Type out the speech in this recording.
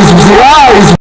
visuais, visuais.